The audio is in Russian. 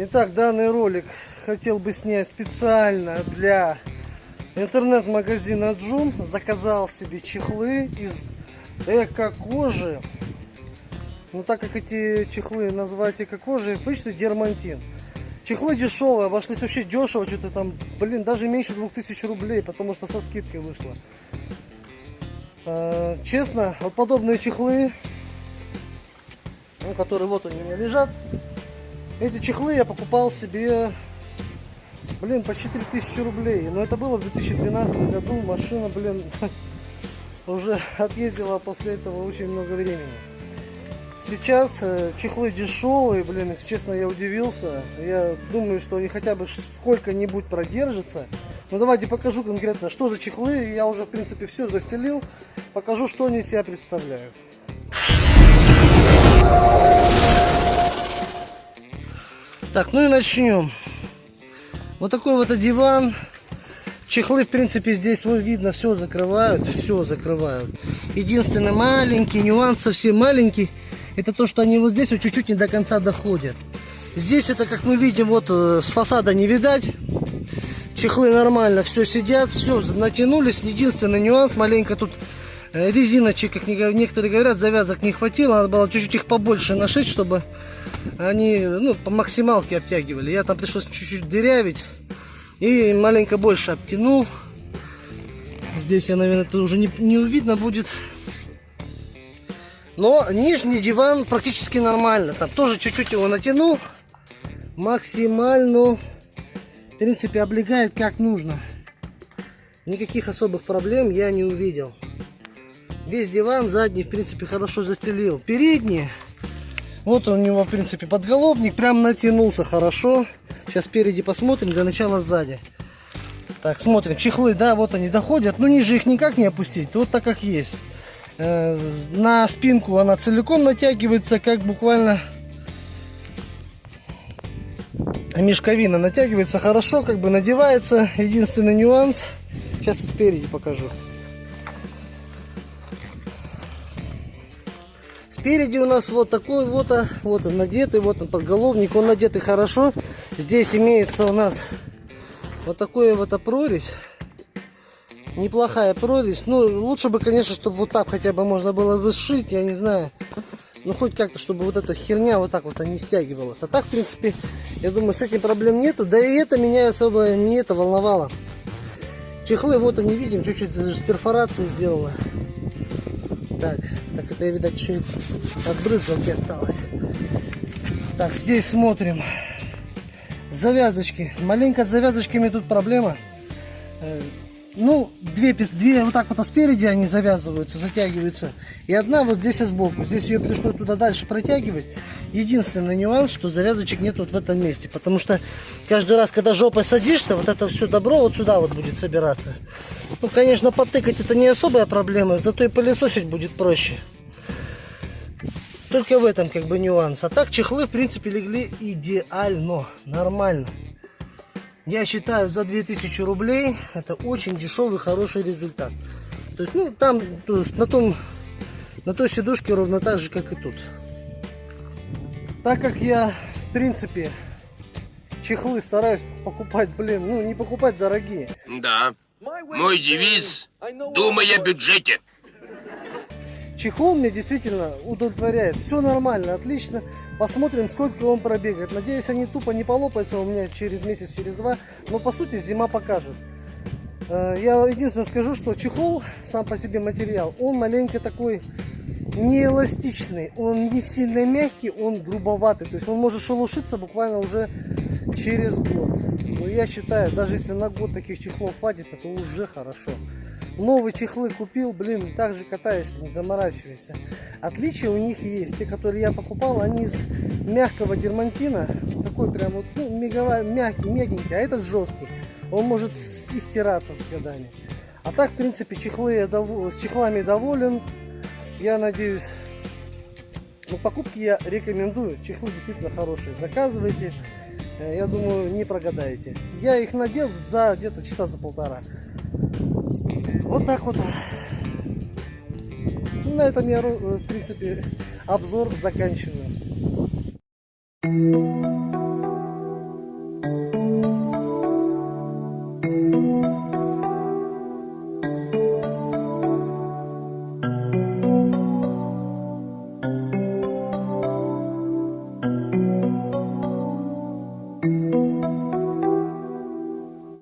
Итак, данный ролик хотел бы снять специально для интернет-магазина Джум. Заказал себе чехлы из эко-кожи. Ну, так как эти чехлы назвать эко-кожей, обычный дермантин. Чехлы дешевые, обошлись вообще дешево, что-то там, блин, даже меньше 2000 рублей, потому что со скидкой вышло. Э, честно, вот подобные чехлы, ну, которые вот у меня лежат, эти чехлы я покупал себе, блин, почти 3000 рублей. Но это было в 2012 году, машина, блин, уже отъездила после этого очень много времени. Сейчас э, чехлы дешевые, блин, если честно, я удивился. Я думаю, что они хотя бы сколько-нибудь продержатся. Ну давайте покажу конкретно, что за чехлы. Я уже, в принципе, все застелил. Покажу, что они себя представляют. Так, ну и начнем. Вот такой вот диван. Чехлы, в принципе, здесь вот видно, все закрывают, все закрывают. Единственный маленький нюанс, совсем маленький, это то, что они вот здесь вот чуть-чуть не до конца доходят. Здесь это, как мы видим, вот э, с фасада не видать. Чехлы нормально, все сидят, все натянулись. Единственный нюанс, маленько тут резиночек, как некоторые говорят, завязок не хватило. Надо было чуть-чуть их побольше нашить, чтобы они ну, по максималке обтягивали. Я там пришлось чуть-чуть дырявить и маленько больше обтянул. Здесь я, наверное, это уже не, не видно будет. Но нижний диван практически нормально. Там тоже чуть-чуть его натянул. Максимально, в принципе, облегает как нужно. Никаких особых проблем я не увидел. Весь диван задний, в принципе, хорошо застелил. Передний, вот у него, в принципе, подголовник прям натянулся хорошо. Сейчас спереди посмотрим, для начала сзади. Так, смотрим, чехлы, да, вот они доходят. Ну, ниже их никак не опустить, вот так как есть. Э, на спинку она целиком натягивается, как буквально мешковина натягивается хорошо, как бы надевается. Единственный нюанс, сейчас спереди покажу. Спереди у нас вот такой вот, а, вот он надетый, вот он подголовник, он надетый хорошо. Здесь имеется у нас вот такое вот прорезь неплохая прорезь. Ну, лучше бы, конечно, чтобы вот так хотя бы можно было бы сшить, я не знаю. Ну, хоть как-то, чтобы вот эта херня вот так вот не стягивалась. А так, в принципе, я думаю, с этим проблем нету. Да и это меня особо не это волновало. Чехлы, вот они, видим, чуть-чуть даже с перфорацией сделала. Так, так это, видать, еще и от брызгалки осталось. Так, здесь смотрим. Завязочки. Маленько с завязочками тут проблема. Ну, две, две вот так вот спереди они завязываются, затягиваются. И одна вот здесь и сбоку. Здесь ее пришлось туда дальше протягивать. Единственный нюанс, что завязочек нет вот в этом месте. Потому что каждый раз, когда жопой садишься, вот это все добро вот сюда вот будет собираться. Ну, конечно, потыкать это не особая проблема, зато и пылесосить будет проще. Только в этом как бы нюанс. А так чехлы, в принципе, легли идеально, нормально. Я считаю, за 2000 рублей это очень дешевый, хороший результат. То есть, ну, там, то есть, на том, на той сидушке ровно так же, как и тут. Так как я, в принципе, чехлы стараюсь покупать, блин, ну, не покупать дорогие. Да. Мой девиз – думай о бюджете. Чехол мне действительно удовлетворяет. Все нормально, отлично. Посмотрим, сколько он пробегает. Надеюсь, они тупо не полопаются у меня через месяц, через два. Но по сути зима покажет. Э, я единственное скажу, что чехол, сам по себе материал, он маленько такой не эластичный. Он не сильно мягкий, он грубоватый. То есть он может шелушиться буквально уже через год. Но я считаю, даже если на год таких чехлов хватит, это уже хорошо. Новые чехлы купил, блин, так же катаешься, не заморачивайся. Отличия у них есть. Те, которые я покупал, они из мягкого дермантина. Такой прям вот, ну, меговой, мягкий, мягенький, а этот жесткий. Он может и стираться с годами. А так, в принципе, чехлы я дов... с чехлами доволен. Я надеюсь, ну, покупки я рекомендую. Чехлы действительно хорошие. Заказывайте. Э, я думаю, не прогадаете. Я их надел за где-то часа за полтора. Вот так вот. На этом я, в принципе, обзор заканчиваю.